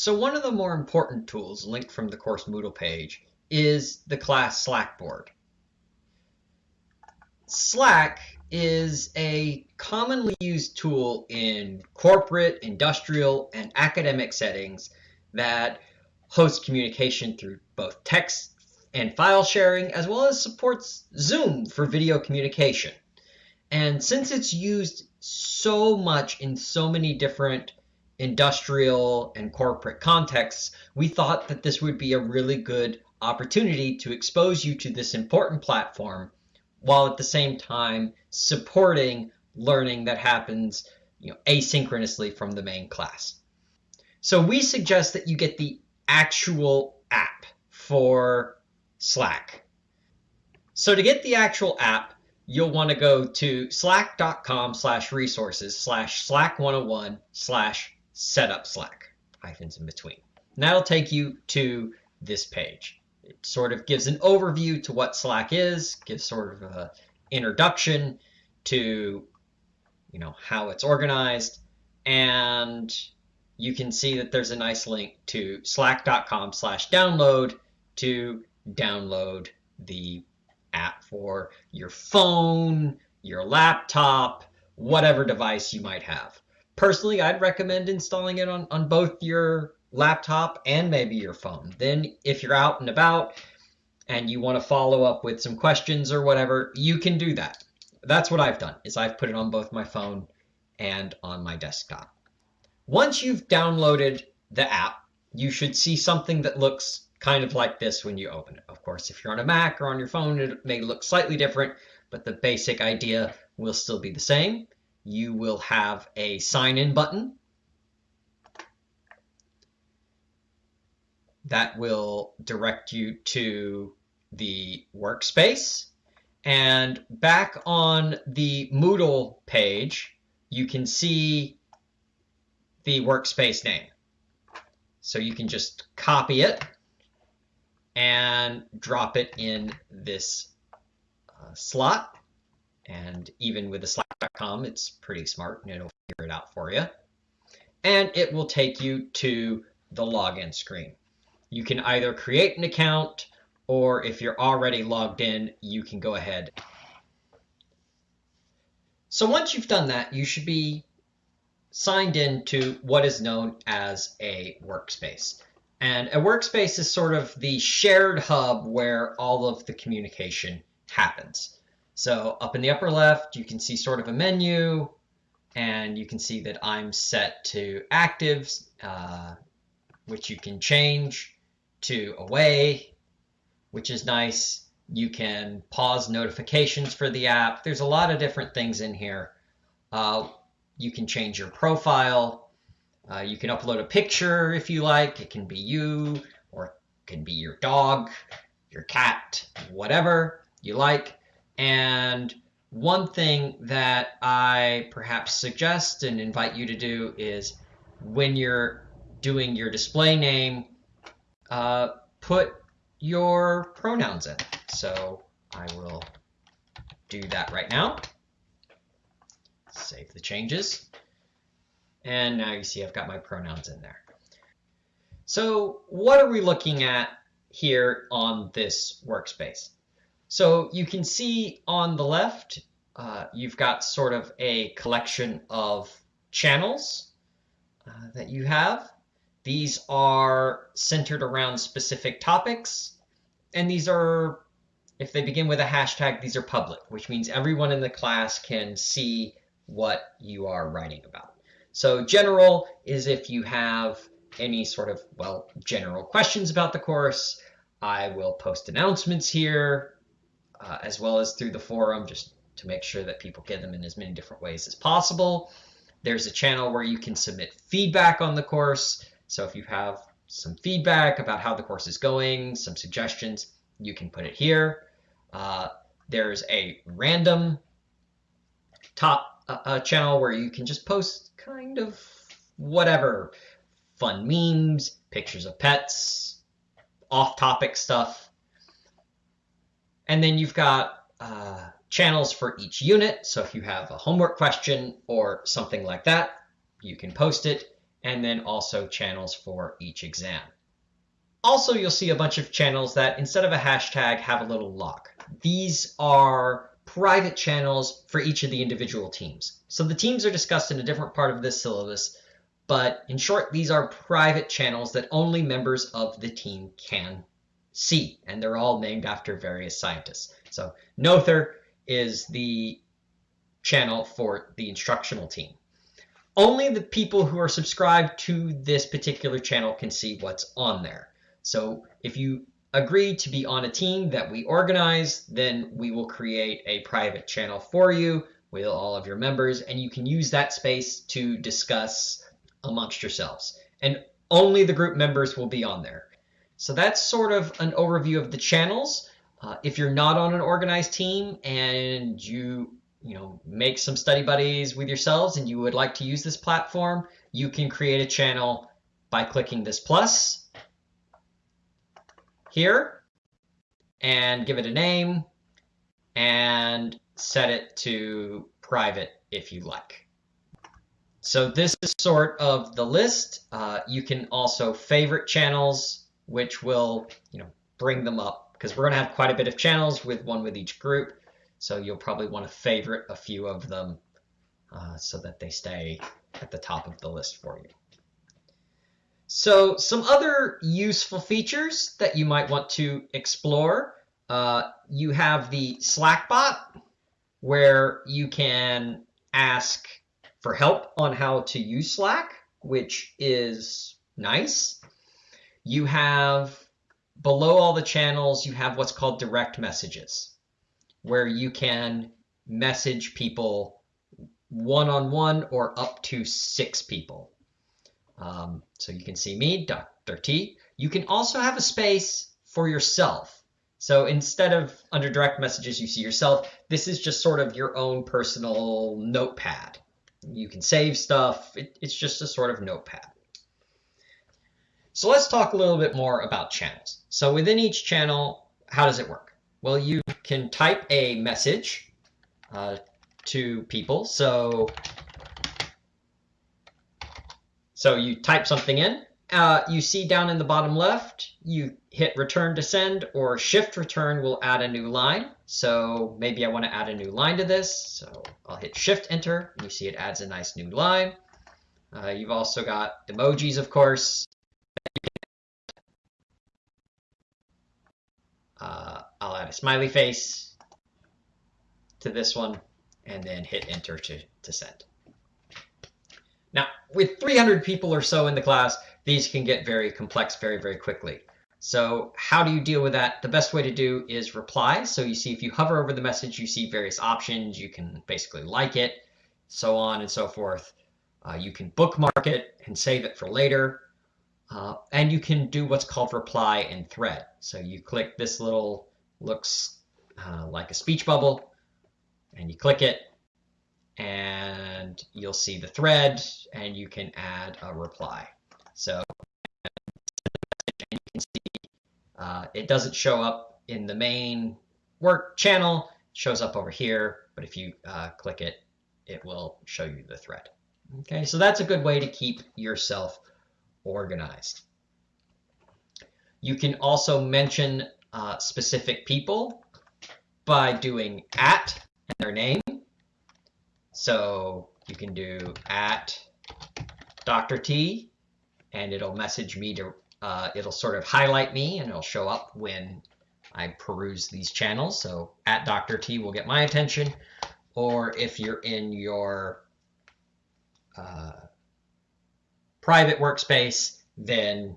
So one of the more important tools linked from the course Moodle page is the class Slackboard. Slack is a commonly used tool in corporate, industrial, and academic settings that hosts communication through both text and file sharing, as well as supports Zoom for video communication. And since it's used so much in so many different industrial and corporate contexts, we thought that this would be a really good opportunity to expose you to this important platform while at the same time supporting learning that happens you know, asynchronously from the main class. So we suggest that you get the actual app for Slack. So to get the actual app, you'll want to go to slack.com slash resources slash slack 101 slash setup Slack, hyphens in between. And that'll take you to this page. It sort of gives an overview to what Slack is, gives sort of an introduction to you know how it's organized, and you can see that there's a nice link to slack.com slash download to download the app for your phone, your laptop, whatever device you might have. Personally, I'd recommend installing it on, on both your laptop and maybe your phone. Then if you're out and about and you want to follow up with some questions or whatever, you can do that. That's what I've done is I've put it on both my phone and on my desktop. Once you've downloaded the app, you should see something that looks kind of like this when you open it. Of course, if you're on a Mac or on your phone, it may look slightly different, but the basic idea will still be the same. You will have a sign in button that will direct you to the workspace. And back on the Moodle page, you can see the workspace name. So you can just copy it and drop it in this uh, slot. And even with the it's pretty smart and it'll figure it out for you. And it will take you to the login screen. You can either create an account or if you're already logged in, you can go ahead. So once you've done that, you should be signed in to what is known as a workspace. And a workspace is sort of the shared hub where all of the communication happens. So up in the upper left, you can see sort of a menu, and you can see that I'm set to actives, uh, which you can change to away, which is nice. You can pause notifications for the app. There's a lot of different things in here. Uh, you can change your profile. Uh, you can upload a picture if you like. It can be you or it can be your dog, your cat, whatever you like. And one thing that I perhaps suggest and invite you to do is when you're doing your display name, uh, put your pronouns in. So I will do that right now. Save the changes. And now you see I've got my pronouns in there. So what are we looking at here on this workspace? So you can see on the left, uh, you've got sort of a collection of channels uh, that you have. These are centered around specific topics. And these are, if they begin with a hashtag, these are public, which means everyone in the class can see what you are writing about. So general is if you have any sort of, well, general questions about the course. I will post announcements here uh, as well as through the forum just to make sure that people get them in as many different ways as possible. There's a channel where you can submit feedback on the course. So if you have some feedback about how the course is going, some suggestions, you can put it here. Uh, there's a random top uh, channel where you can just post kind of whatever fun memes, pictures of pets, off-topic stuff. And then you've got uh, channels for each unit. So if you have a homework question or something like that, you can post it. and then also channels for each exam. Also, you'll see a bunch of channels that instead of a hashtag have a little lock. These are private channels for each of the individual teams. So the teams are discussed in a different part of this syllabus, but in short, these are private channels that only members of the team can see, and they're all named after various scientists. So Noether is the channel for the instructional team. Only the people who are subscribed to this particular channel can see what's on there. So if you agree to be on a team that we organize, then we will create a private channel for you with all of your members, and you can use that space to discuss amongst yourselves. And only the group members will be on there. So that's sort of an overview of the channels. Uh, if you're not on an organized team and you you know make some study buddies with yourselves and you would like to use this platform, you can create a channel by clicking this plus here and give it a name and set it to private if you like. So this is sort of the list. Uh, you can also favorite channels, which will you know bring them up because we're going to have quite a bit of channels with one with each group. So you'll probably want to favorite a few of them uh, so that they stay at the top of the list for you. So some other useful features that you might want to explore. Uh, you have the Slack bot where you can ask for help on how to use Slack, which is nice. You have below all the channels, you have what's called direct messages, where you can message people one-on-one or up to six people. Um, so you can see me, Dr. T. You can also have a space for yourself. So instead of under direct messages, you see yourself, this is just sort of your own personal notepad. You can save stuff. It, it's just a sort of notepad. So let's talk a little bit more about channels. So within each channel, how does it work? Well, you can type a message uh, to people. So so you type something in. Uh, you see down in the bottom left, you hit return to send or shift return will add a new line. So maybe I want to add a new line to this. So I'll hit shift enter. And you see it adds a nice new line. Uh, you've also got emojis, of course. Uh, I'll add a smiley face to this one and then hit enter to, to send. Now, with 300 people or so in the class, these can get very complex very, very quickly. So how do you deal with that? The best way to do is reply. So you see if you hover over the message, you see various options. You can basically like it, so on and so forth. Uh, you can bookmark it and save it for later. Uh, and you can do what's called reply in thread. So you click this little, looks uh, like a speech bubble, and you click it, and you'll see the thread and you can add a reply. So uh, it doesn't show up in the main work channel, it shows up over here, but if you uh, click it, it will show you the thread. Okay, so that's a good way to keep yourself organized. You can also mention uh, specific people by doing at and their name. So you can do at Dr. T and it'll message me to, uh, it'll sort of highlight me and it'll show up when I peruse these channels. So at Dr. T will get my attention. Or if you're in your uh, private workspace, then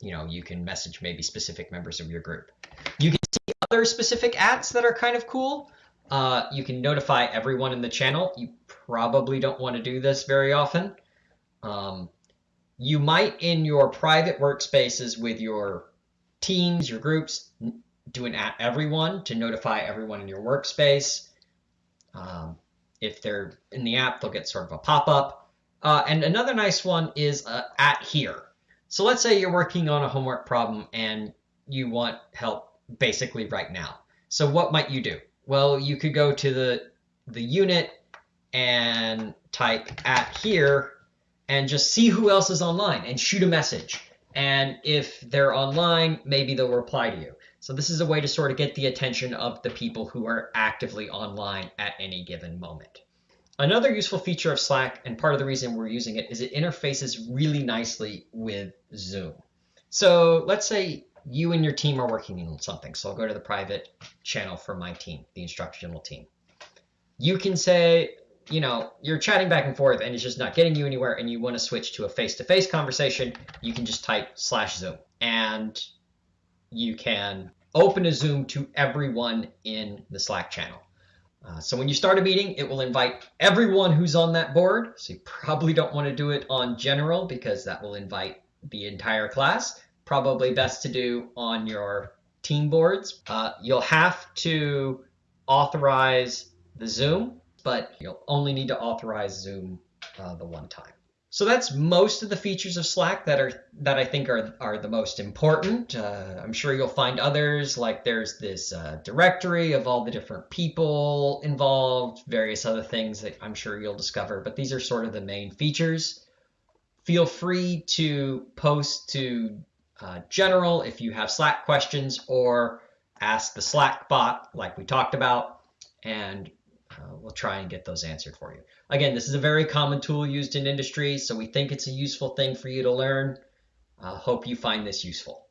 you know you can message maybe specific members of your group. You can see other specific ads that are kind of cool. Uh, you can notify everyone in the channel. You probably don't want to do this very often. Um, you might, in your private workspaces with your teams, your groups, do an at everyone to notify everyone in your workspace. Um, if they're in the app, they'll get sort of a pop-up. Uh, and another nice one is uh, at here. So let's say you're working on a homework problem and you want help basically right now. So what might you do? Well, you could go to the, the unit and type at here, and just see who else is online and shoot a message. And if they're online, maybe they'll reply to you. So this is a way to sort of get the attention of the people who are actively online at any given moment. Another useful feature of Slack, and part of the reason we're using it, is it interfaces really nicely with Zoom. So let's say you and your team are working on something. So I'll go to the private channel for my team, the instructional team. You can say, you know, you're chatting back and forth and it's just not getting you anywhere and you want to switch to a face-to-face -face conversation, you can just type slash Zoom and you can open a Zoom to everyone in the Slack channel. Uh, so when you start a meeting, it will invite everyone who's on that board. So you probably don't want to do it on general because that will invite the entire class. Probably best to do on your team boards. Uh, you'll have to authorize the Zoom, but you'll only need to authorize Zoom uh, the one time. So that's most of the features of Slack that are that I think are are the most important. Uh, I'm sure you'll find others like there's this uh, directory of all the different people involved, various other things that I'm sure you'll discover. But these are sort of the main features. Feel free to post to uh, general if you have Slack questions or ask the Slack bot like we talked about, and uh, we'll try and get those answered for you. Again, this is a very common tool used in industry, so we think it's a useful thing for you to learn. Uh, hope you find this useful.